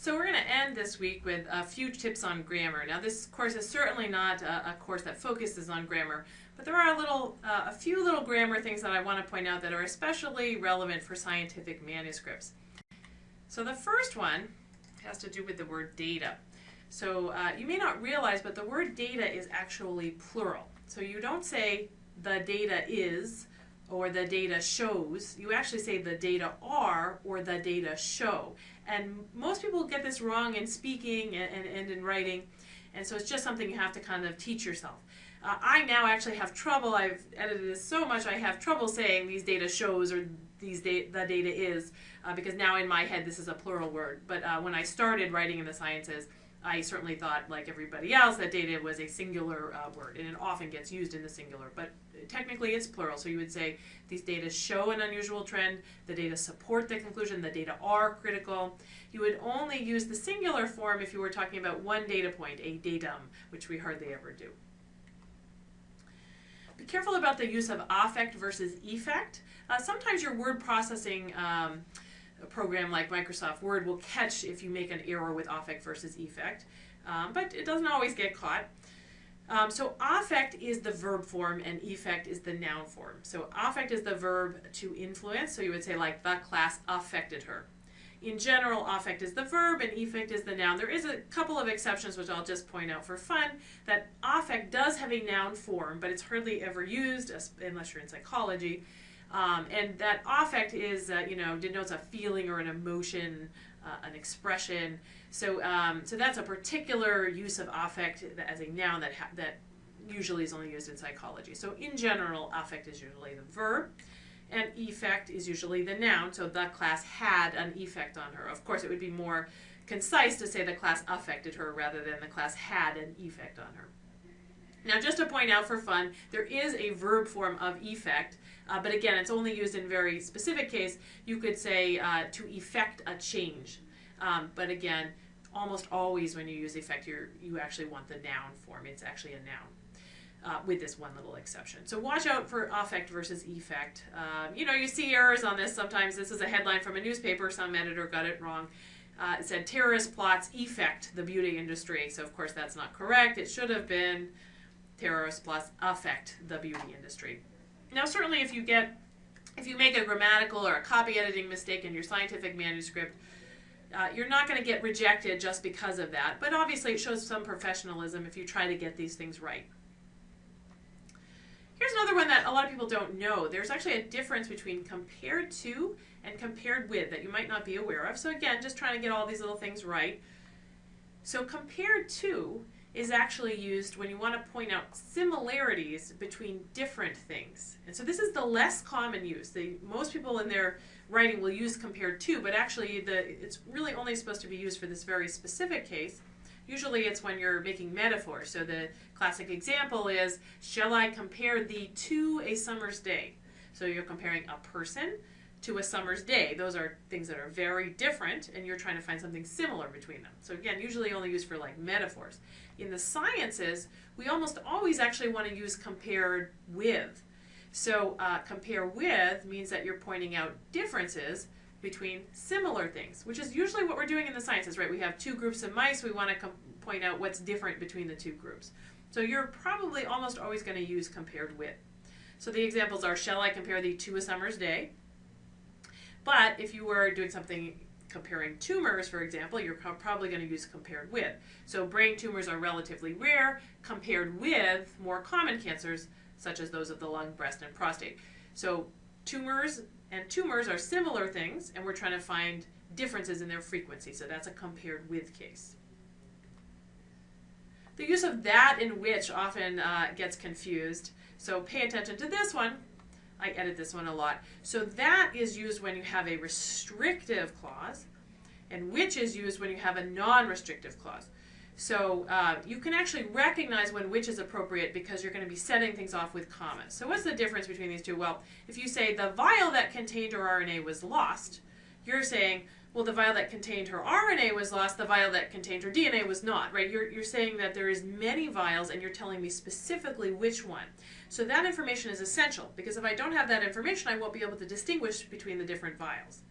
So we're going to end this week with a few tips on grammar. Now this course is certainly not a, a course that focuses on grammar, but there are a little, uh, a few little grammar things that I want to point out that are especially relevant for scientific manuscripts. So the first one has to do with the word data. So uh, you may not realize, but the word data is actually plural. So you don't say the data is or the data shows. You actually say the data are or the data show. And most people get this wrong in speaking and, and, and in writing. And so it's just something you have to kind of teach yourself. Uh, I now actually have trouble, I've edited this so much, I have trouble saying these data shows or these da the data is, uh, because now in my head this is a plural word. But uh, when I started writing in the sciences, I certainly thought, like everybody else, that data was a singular uh, word, and it often gets used in the singular, but technically it's plural. So you would say these data show an unusual trend, the data support the conclusion, the data are critical. You would only use the singular form if you were talking about one data point, a datum, which we hardly ever do. Be careful about the use of affect versus effect. Uh, sometimes your word processing um, program like Microsoft Word will catch if you make an error with affect versus effect, um, but it doesn't always get caught. Um, so affect is the verb form and effect is the noun form. So affect is the verb to influence, so you would say like the class affected her. In general, affect is the verb and effect is the noun. There is a couple of exceptions which I'll just point out for fun, that affect does have a noun form, but it's hardly ever used unless you're in psychology. Um, and that affect is, uh, you know, denotes a feeling or an emotion, uh, an expression. So, um, so that's a particular use of affect as a noun that that usually is only used in psychology. So, in general, affect is usually the verb, and effect is usually the noun. So, the class had an effect on her. Of course, it would be more concise to say the class affected her rather than the class had an effect on her. Now, just to point out for fun, there is a verb form of effect, uh, but again, it's only used in very specific case. You could say uh, to effect a change, um, but again, almost always when you use effect, you you actually want the noun form. It's actually a noun. Uh, with this one little exception. So watch out for affect versus effect. Um, you know, you see errors on this sometimes. This is a headline from a newspaper. Some editor got it wrong. Uh, it said terrorist plots effect the beauty industry. So of course that's not correct. It should have been terrorist Plus affect the beauty industry. Now, certainly if you get, if you make a grammatical or a copy editing mistake in your scientific manuscript, uh, you're not going to get rejected just because of that. But obviously it shows some professionalism if you try to get these things right. Here's another one that a lot of people don't know. There's actually a difference between compared to and compared with that you might not be aware of. So again, just trying to get all these little things right. So compared to is actually used when you want to point out similarities between different things. And so this is the less common use. The, most people in their writing will use compared to, but actually the, it's really only supposed to be used for this very specific case. Usually it's when you're making metaphors. So the classic example is, shall I compare thee to a summer's day? So you're comparing a person to a summer's day. Those are things that are very different and you're trying to find something similar between them. So again, usually only used for like metaphors. In the sciences, we almost always actually want to use compared with. So uh, compare with means that you're pointing out differences between similar things, which is usually what we're doing in the sciences, right? We have two groups of mice, we want to point out what's different between the two groups. So you're probably almost always going to use compared with. So the examples are, shall I compare thee to a summer's day? But if you were doing something comparing tumors, for example, you're probably going to use compared with. So brain tumors are relatively rare compared with more common cancers, such as those of the lung, breast, and prostate. So tumors and tumors are similar things, and we're trying to find differences in their frequency. So that's a compared with case. The use of that in which often uh, gets confused. So pay attention to this one. I edit this one a lot. So that is used when you have a restrictive clause, and which is used when you have a non-restrictive clause. So uh, you can actually recognize when which is appropriate because you're going to be setting things off with commas. So what's the difference between these two? Well, if you say the vial that contained her RNA was lost, you're saying, well, the vial that contained her RNA was lost, the vial that contained her DNA was not, right? You're, you're saying that there is many vials and you're telling me specifically which one. So that information is essential because if I don't have that information, I won't be able to distinguish between the different vials.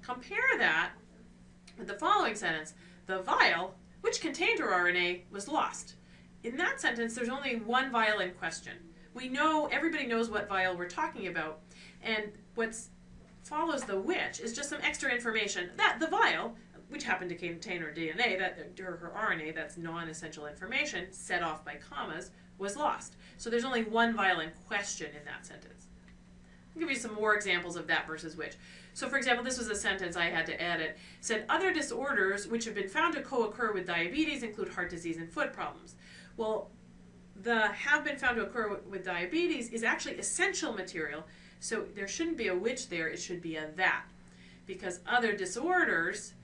Compare that with the following sentence. the vial, which contained her RNA, was lost. In that sentence, there's only one vial in question. We know, everybody knows what vial we're talking about, and what follows the which is just some extra information. That, the vial, which happened to contain her DNA, that, her RNA, that's non-essential information, set off by commas, was lost. So there's only one vial in question in that sentence. I'll give you some more examples of that versus which. So for example, this was a sentence I had to edit. It said, other disorders which have been found to co-occur with diabetes include heart disease and foot problems. Well, the have been found to occur with diabetes is actually essential material, so there shouldn't be a which there, it should be a that. Because other disorders,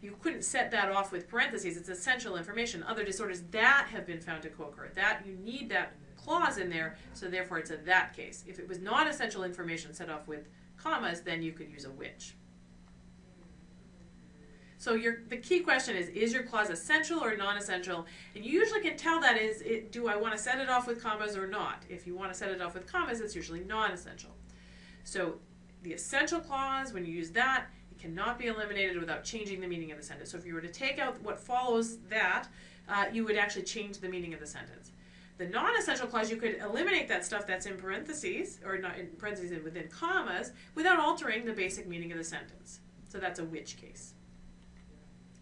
you couldn't set that off with parentheses, it's essential information. Other disorders that have been found to co-occur, that, you need that clause in there, so therefore it's a that case. If it was not essential information set off with commas, then you could use a which. So your, the key question is, is your clause essential or non-essential? And you usually can tell that is, it, do I want to set it off with commas or not? If you want to set it off with commas, it's usually non-essential. So the essential clause, when you use that, it cannot be eliminated without changing the meaning of the sentence. So if you were to take out what follows that, uh, you would actually change the meaning of the sentence. The non-essential clause, you could eliminate that stuff that's in parentheses, or not in parentheses and within commas, without altering the basic meaning of the sentence. So that's a which case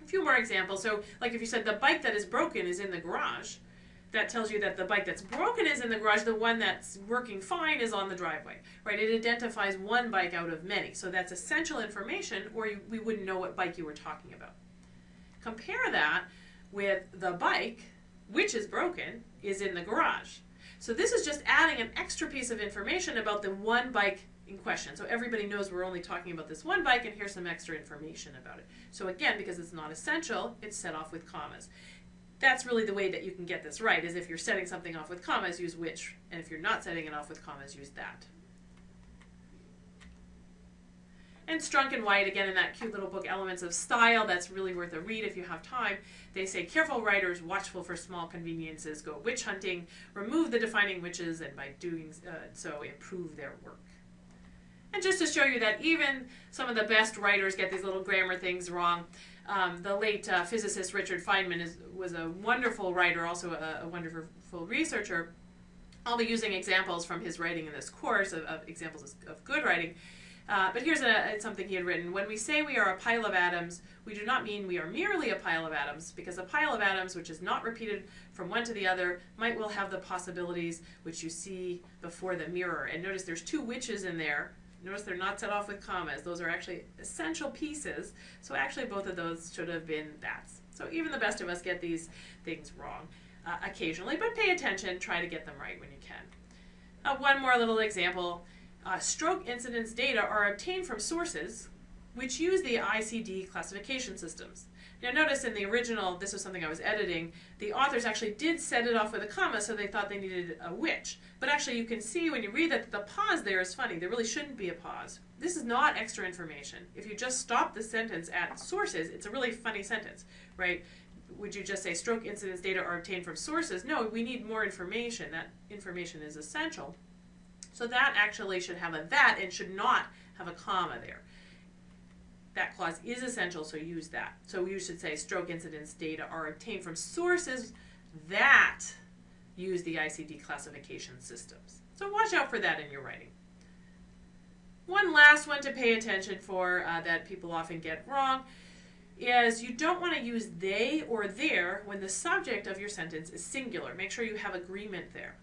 A few more examples. So, like if you said the bike that is broken is in the garage, that tells you that the bike that's broken is in the garage, the one that's working fine is on the driveway, right? It identifies one bike out of many. So that's essential information, or you, we wouldn't know what bike you were talking about. Compare that with the bike, which is broken, is in the garage. So this is just adding an extra piece of information about the one bike in question. So everybody knows we're only talking about this one bike and here's some extra information about it. So again, because it's not essential, it's set off with commas. That's really the way that you can get this right, is if you're setting something off with commas, use which, and if you're not setting it off with commas, use that. And Strunk and White, again, in that cute little book, Elements of Style, that's really worth a read if you have time. They say, careful writers, watchful for small conveniences, go which hunting, remove the defining whiches, and by doing uh, so, improve their work. And just to show you that even some of the best writers get these little grammar things wrong. Um, the late uh, physicist Richard Feynman is, was a wonderful writer, also a, a, wonderful researcher. I'll be using examples from his writing in this course of, of examples of good writing. Uh, but here's a, something he had written. When we say we are a pile of atoms, we do not mean we are merely a pile of atoms, because a pile of atoms which is not repeated from one to the other might well have the possibilities which you see before the mirror. And notice there's two whiches in there, Notice they're not set off with commas. Those are actually essential pieces. So actually both of those should have been that's. So even the best of us get these things wrong uh, occasionally, but pay attention, try to get them right when you can. Uh, one more little example. Uh, stroke incidence data are obtained from sources which use the ICD classification systems. Now notice in the original, this was something I was editing, the authors actually did set it off with a comma, so they thought they needed a which. But actually you can see when you read that the pause there is funny. There really shouldn't be a pause. This is not extra information. If you just stop the sentence at sources, it's a really funny sentence, right? Would you just say stroke incidence data are obtained from sources? No, we need more information. That information is essential. So that actually should have a that and should not have a comma there that clause is essential, so use that. So you should say stroke incidence data are obtained from sources that use the ICD classification systems. So watch out for that in your writing. One last one to pay attention for uh, that people often get wrong is you don't want to use they or their when the subject of your sentence is singular. Make sure you have agreement there.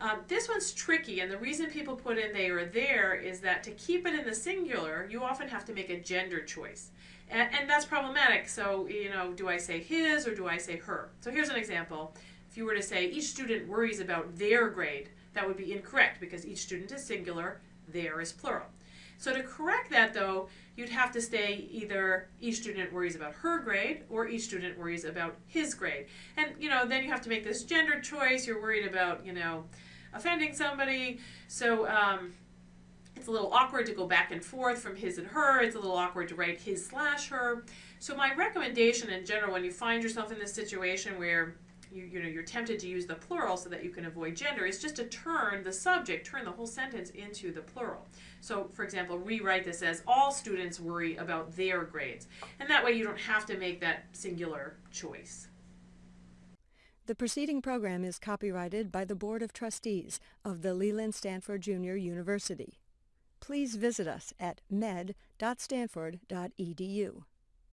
Um, this one's tricky, and the reason people put in they or their is that to keep it in the singular, you often have to make a gender choice. And, and that's problematic. So, you know, do I say his or do I say her? So here's an example. If you were to say each student worries about their grade, that would be incorrect because each student is singular, their is plural. So to correct that though, you'd have to say either each student worries about her grade or each student worries about his grade. And you know, then you have to make this gender choice. You're worried about, you know, offending somebody. So um, it's a little awkward to go back and forth from his and her. It's a little awkward to write his slash her. So my recommendation in general, when you find yourself in this situation where you, you know you're tempted to use the plural so that you can avoid gender is just to turn the subject, turn the whole sentence into the plural. So, for example, rewrite this as all students worry about their grades, and that way you don't have to make that singular choice. The preceding program is copyrighted by the Board of Trustees of the Leland Stanford Junior University. Please visit us at med.stanford.edu.